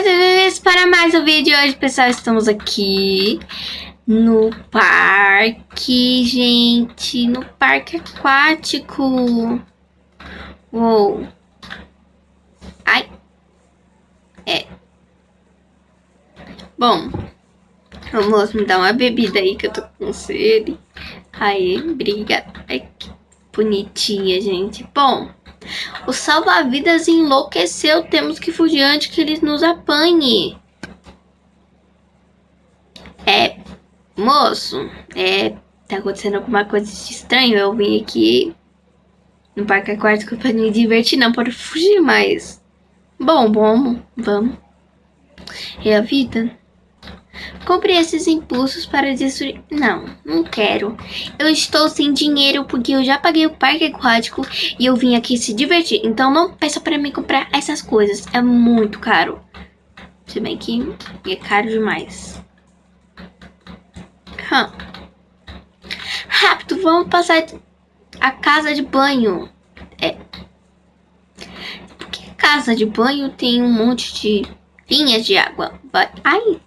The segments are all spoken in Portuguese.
Oi, bem para mais um vídeo hoje, pessoal. Estamos aqui no parque, gente. No parque aquático. Uou. Ai. É. Bom. Vamos me dar uma bebida aí que eu tô com sede. Aí, obrigada. Ai, que bonitinha, gente. Bom. O salva-vidas enlouqueceu. Temos que fugir antes que eles nos apanhe. É, moço, é, tá acontecendo alguma coisa de estranho. Eu vim aqui no parque aquático pra me divertir, não para fugir mais. Bom, bom, vamos. É a vida. Compre esses impulsos para destruir... Não, não quero. Eu estou sem dinheiro porque eu já paguei o parque aquático e eu vim aqui se divertir. Então não peça para mim comprar essas coisas. É muito caro. Se bem que é caro demais. Hum. Rápido, vamos passar a casa de banho. É. Porque casa de banho tem um monte de linhas de água. Ai.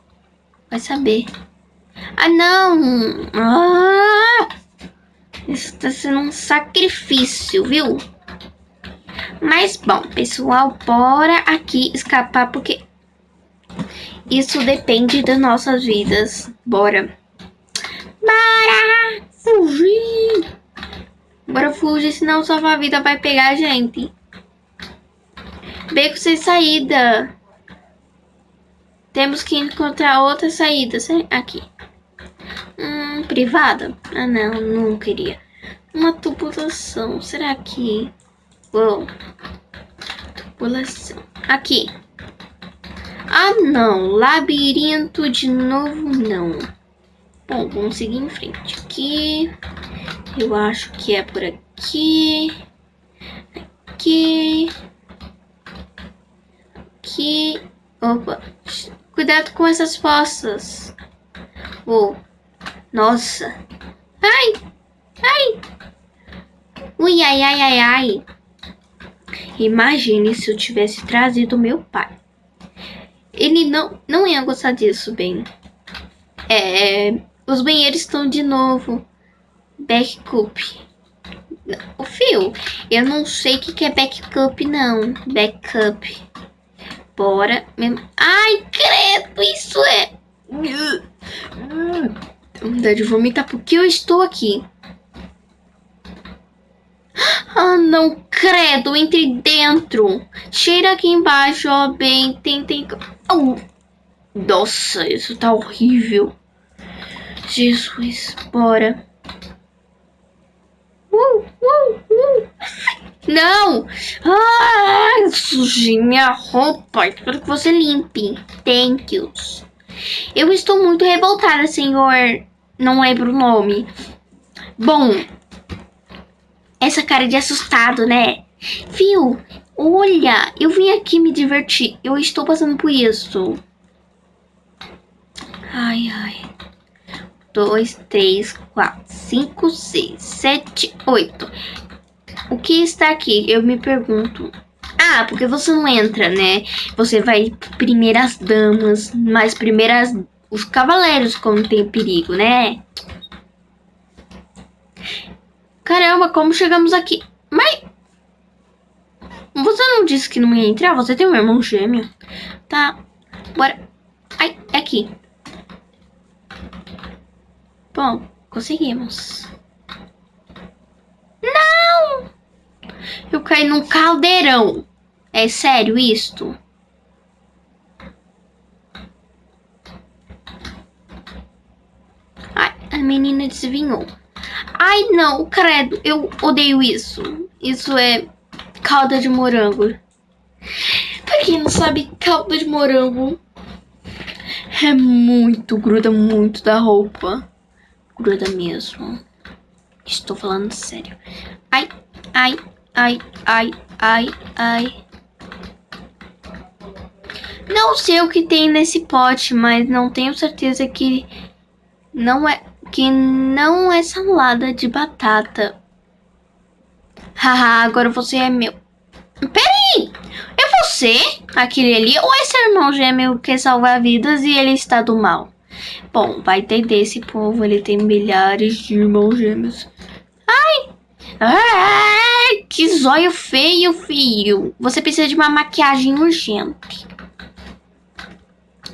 Vai saber. Ah, não! Ah! Isso tá sendo um sacrifício, viu? Mas, bom, pessoal, bora aqui escapar, porque isso depende das nossas vidas. Bora. Bora fugir! Bora fugir, senão sua vida vai pegar a gente. Beco sem saída. Temos que encontrar outra saída. Aqui. Hum, privada? Ah, não, não queria. Uma tubulação. Será que... Uou. Tubulação. Aqui. Ah, não. Labirinto de novo, não. Bom, vamos seguir em frente. Aqui. Eu acho que é por aqui. Aqui. Aqui. Opa. Cuidado com essas fossas. Oh, nossa. Ai, ai. Ui, ai, ai, ai, ai. Imagine se eu tivesse trazido meu pai. Ele não, não ia gostar disso, bem. É, os banheiros estão de novo. Backup. O fio, eu não sei o que, que é backup, não. Backup. Bora. Ai, credo, isso é... Vontade de vomitar porque eu estou aqui. Ah, não, credo, entre dentro. Cheira aqui embaixo, ó, bem, tem, tem... Oh. Nossa, isso tá horrível. Jesus, bora. Uh, uh, uh. Não! Ah, sujei minha roupa. Espero que você limpe. Thank yous. Eu estou muito revoltada, senhor. Não lembro o nome. Bom, essa cara de assustado, né? Viu? Olha, eu vim aqui me divertir. Eu estou passando por isso. Ai, ai. Dois, três, quatro, cinco, seis, sete, oito. O que está aqui? Eu me pergunto. Ah, porque você não entra, né? Você vai primeiras damas, mas primeiras os cavaleiros quando tem perigo, né? Caramba, como chegamos aqui? Mas você não disse que não ia entrar? Você tem um irmão gêmeo? Tá, bora. Ai, é aqui. Bom, conseguimos. Não! Eu caí num caldeirão. É sério isto? Ai, a menina desvinhou. Ai, não, credo, eu odeio isso. Isso é calda de morango. Pra quem não sabe, calda de morango é muito, gruda muito da roupa. Gruda mesmo. Estou falando sério. Ai, ai, ai, ai, ai, ai. Não sei o que tem nesse pote, mas não tenho certeza que não é que não é salada de batata. Haha, agora você é meu. Peraí! Vou você, aquele ali, ou esse irmão gêmeo que salva vidas e ele está do mal? Bom, vai entender esse povo, ele tem milhares de irmãos gêmeos. Ai! Que zóio feio, filho. Você precisa de uma maquiagem urgente.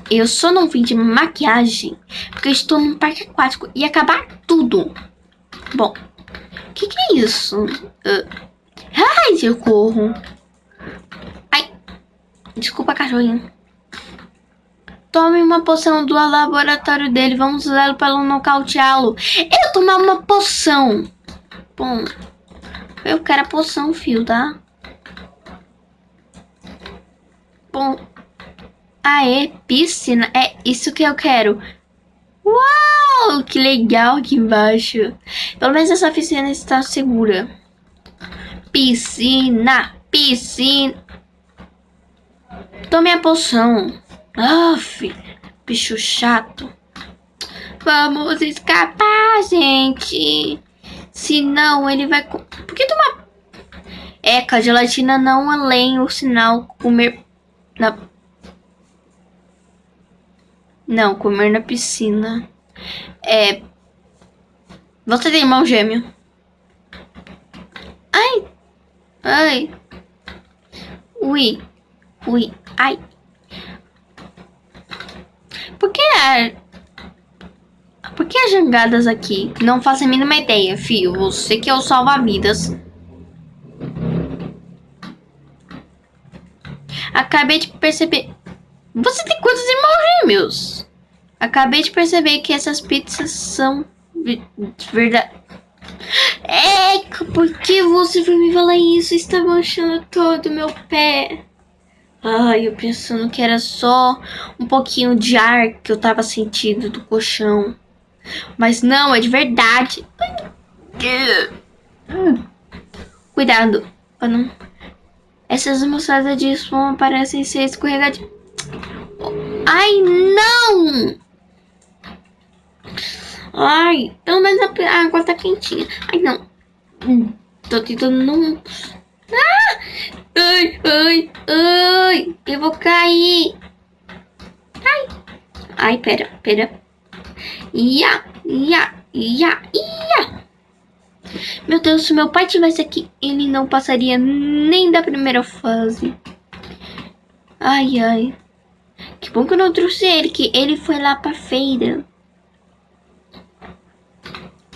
Eu só não vim de maquiagem porque estou num parque aquático e acabar tudo. Bom, o que, que, é isso? Uh, ai, socorro. Ai, desculpa, cachorrinho. Tome uma poção do laboratório dele. Vamos usá-lo para nocauteá-lo. Eu tomar uma poção. Bom, eu quero a poção, fio, tá? Bom, aê, piscina. É isso que eu quero. Uau, que legal aqui embaixo. Pelo menos essa piscina está segura. Piscina, piscina. Tome a poção. Aff, bicho chato. Vamos escapar, gente. Senão ele vai... Por que tomar... É, a gelatina não além o sinal comer na... Não, comer na piscina. É... Você tem irmão gêmeo? Ai! Ai! Ui! Ui! Ai! Por que a... Por que as jangadas aqui? Não faço a mínima ideia, fio. Você que é o salva-vidas. Acabei de perceber... Você tem quantos irmãos gêmeos? Acabei de perceber que essas pizzas são... Verdade... É, por que você foi me falar isso? Está manchando todo o meu pé. Ai, eu pensando que era só um pouquinho de ar que eu tava sentindo do colchão. Mas não, é de verdade. Cuidado. Não... Essas moçadas de espuma parecem ser escorregadias. Ai, não! Ai, pelo menos a água tá quentinha. Ai, não. Tô tentando não... Ah! Ai, ai, ai, eu vou cair. Ai, ai, pera, pera. Ia, ia, ia, ia. Meu Deus, se meu pai tivesse aqui, ele não passaria nem da primeira fase. Ai, ai. Que bom que eu não trouxe ele, que ele foi lá pra feira.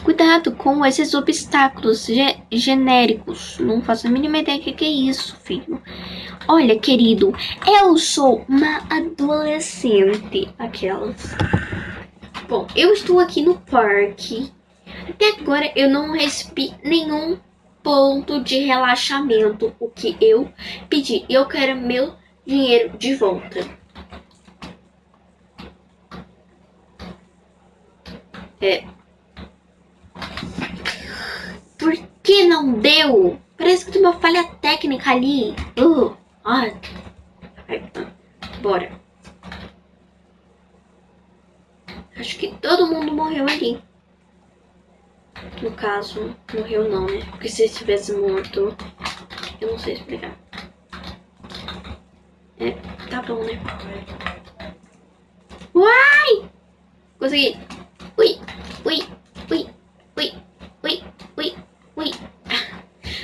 Cuidado com esses obstáculos ge genéricos. Não faço a mínima ideia do que, que é isso, filho. Olha, querido, eu sou uma adolescente. Aquelas. Bom, eu estou aqui no parque. Até agora eu não recebi nenhum ponto de relaxamento. O que eu pedi. Eu quero meu dinheiro de volta. É, por que não deu? Parece que tem uma falha técnica ali. Uh, ai. Bora. Acho que todo mundo morreu ali. No caso, morreu não, né? Porque se estivesse morto, eu não sei explicar. É, tá bom, né? Uai! Consegui. Ui, ui, ui, ui, ui, ui. Ui.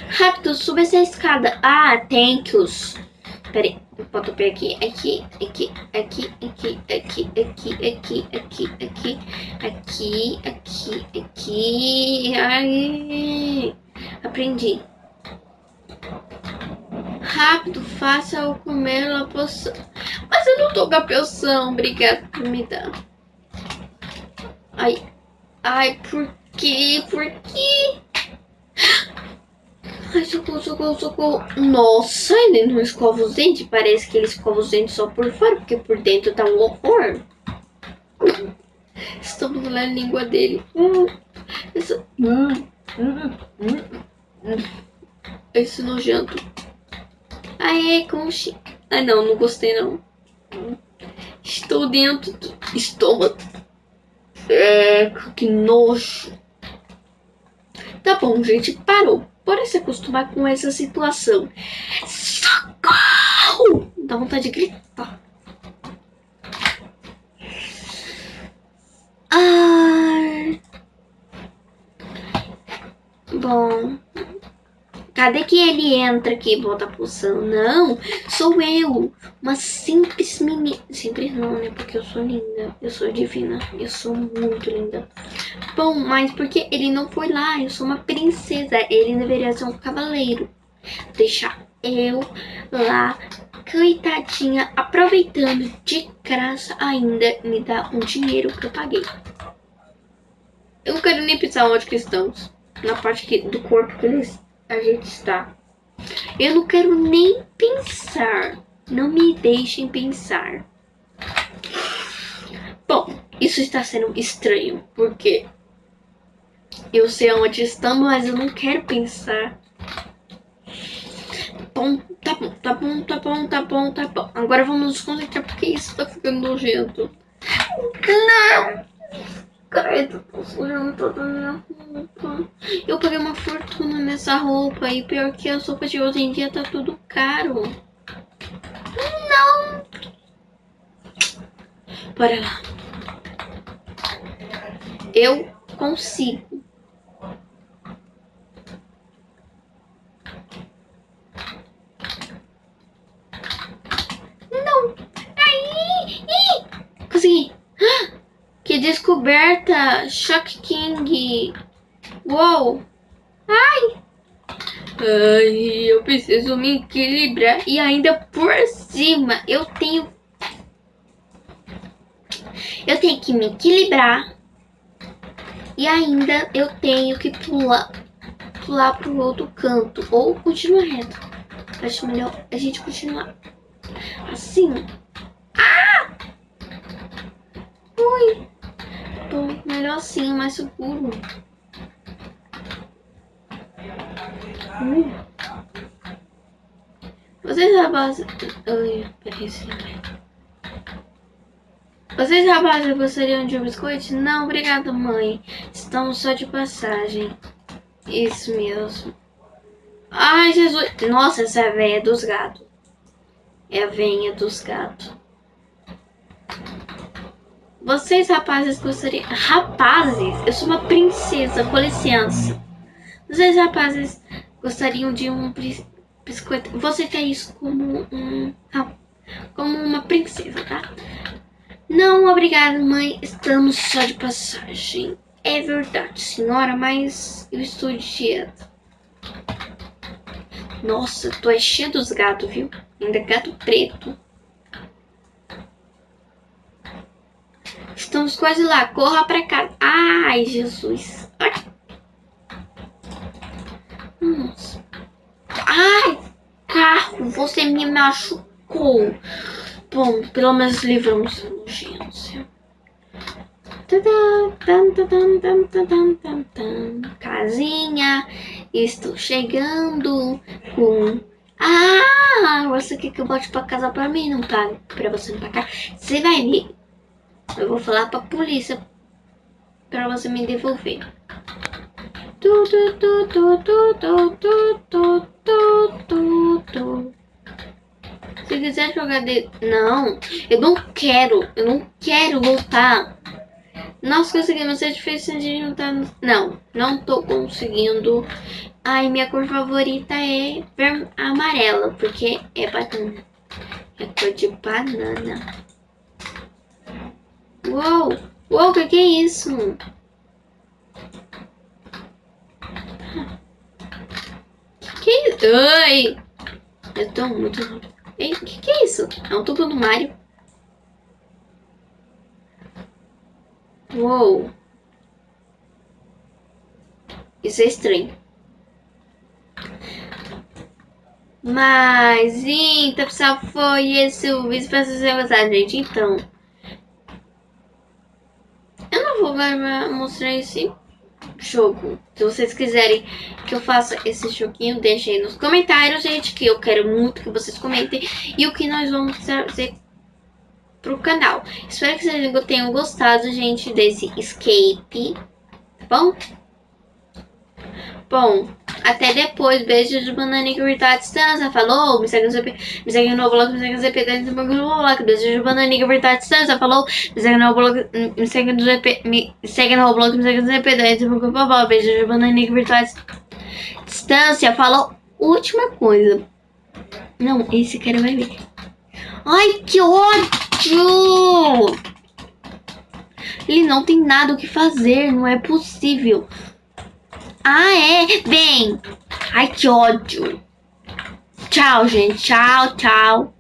Rápido, suba essa escada. Ah, thank yous. Peraí, bota o pé aqui, aqui, aqui, aqui, aqui, aqui, aqui, aqui, aqui, aqui, aqui, aqui, aqui. Ai, aprendi. Rápido, faça eu comer a poção. Mas eu não tô com a poção, obrigada por me dar. Ai, ai, por quê? Por quê? Ai, socorro, socorro, socorro. Nossa, ele não escova os dentes. Parece que ele escova os dentes só por fora, porque por dentro tá um horror. Estamos na língua dele. Essa... Esse nojento. Aê, conche. Ai, não, não gostei, não. Estou dentro do estômago. É, que nojo. Tá bom, gente, parou. Bora se acostumar com essa situação. Socorro! Dá vontade de gritar. Ai. Bom. Cadê que ele entra aqui e volta pulsando? Não, sou eu. Uma simples menina. Simples não, né? Porque eu sou linda. Eu sou divina. Eu sou muito linda. Bom, mas porque ele não foi lá? Eu sou uma princesa. Ele deveria ser um cavaleiro. Deixar eu lá, coitadinha, aproveitando de graça ainda me dá um dinheiro que eu paguei. Eu não quero nem pensar onde que estamos. Na parte que, do corpo que eles a gente está. Eu não quero nem pensar. Não me deixem pensar. Bom, isso está sendo estranho, porque eu sei onde estamos, mas eu não quero pensar. Bom, tá bom, tá bom, tá bom, tá bom, tá bom. Agora vamos nos concentrar, porque isso tá ficando nojento. Não! Credo, tô sujando toda a minha roupa. Eu paguei uma fortuna nessa roupa e pior que as roupas de hoje em dia tá tudo caro. Não! Bora lá. Eu consigo. Não! Aí! Consegui! Ah! Que descoberta! Shock King! Uou! Ai! Ai, eu preciso me equilibrar. E ainda por cima, eu tenho... Eu tenho que me equilibrar. E ainda eu tenho que pular, pular pro outro canto. Ou continuar reto. Acho melhor a gente continuar assim. Ah! Ui! Assim, mais seguro. Hum. Vocês rapazes... Ai, peraí, Vocês rapazes gostariam de um biscoito? Não, obrigada mãe. Estamos só de passagem. Isso mesmo. Ai, Jesus. Nossa, essa é a velha dos gatos. É a venha dos gatos. Vocês, rapazes, gostariam... Rapazes? Eu sou uma princesa, com licença. Vocês, rapazes, gostariam de um biscoito... Você quer isso como um... Como uma princesa, tá? Não, obrigada, mãe. Estamos só de passagem. É verdade, senhora, mas eu estou de dieta. Nossa, tu é cheio dos gatos, viu? Ainda gato preto. Estamos quase lá. Corra pra cá. Ai, Jesus. Ai. Nossa. Ai, carro. Você me machucou. Bom, pelo menos livramos a urgência. Casinha. Estou chegando com... Ah, você quer que eu bote pra casa pra mim? Não tá pra você não pagar. Você vai ver. Eu vou falar pra polícia pra você me devolver. Tu, tu, tu, tu, tu, tu, tu, tu, tu, tu. Se quiser jogar de... Não, eu não quero. Eu não quero voltar. Nós conseguimos. É difícil de juntar... Não, não tô conseguindo. Ai, minha cor favorita é amarela, porque é banana. É cor de banana. Uou! Uou, que, que é isso? Que é isso? Ai! Eu tô muito... Ei, que, que é isso? É um tubo do Mario. Uou! Isso é estranho. Mas, então, pessoal, foi esse o vídeo. Espero que vocês tenham gostado, gente. Então... Eu não vou mostrar esse jogo. Se vocês quiserem que eu faça esse joguinho, deixem aí nos comentários, gente, que eu quero muito que vocês comentem. E o que nós vamos fazer pro canal. Espero que vocês tenham gostado, gente, desse escape. Tá bom? Bom, Até depois. Beijo de bananinha que tá à distância. Falou. Me segue no ZP. Me segue no blog. Me segue no ZP. Dentro do blog. Beijo de bananinha que tá à distância. Falou. Me segue no blog. Me segue no ZP. Me segue no blog. Me segue no blog. Beijo de bananinha que tá à distância. Falou. Última coisa. Não, esse cara vai ver. Ai, que ódio! Ele não tem nada o que fazer, não é possível. Ah, é? Bem. Ai, que ódio. Tchau, gente. Tchau, tchau.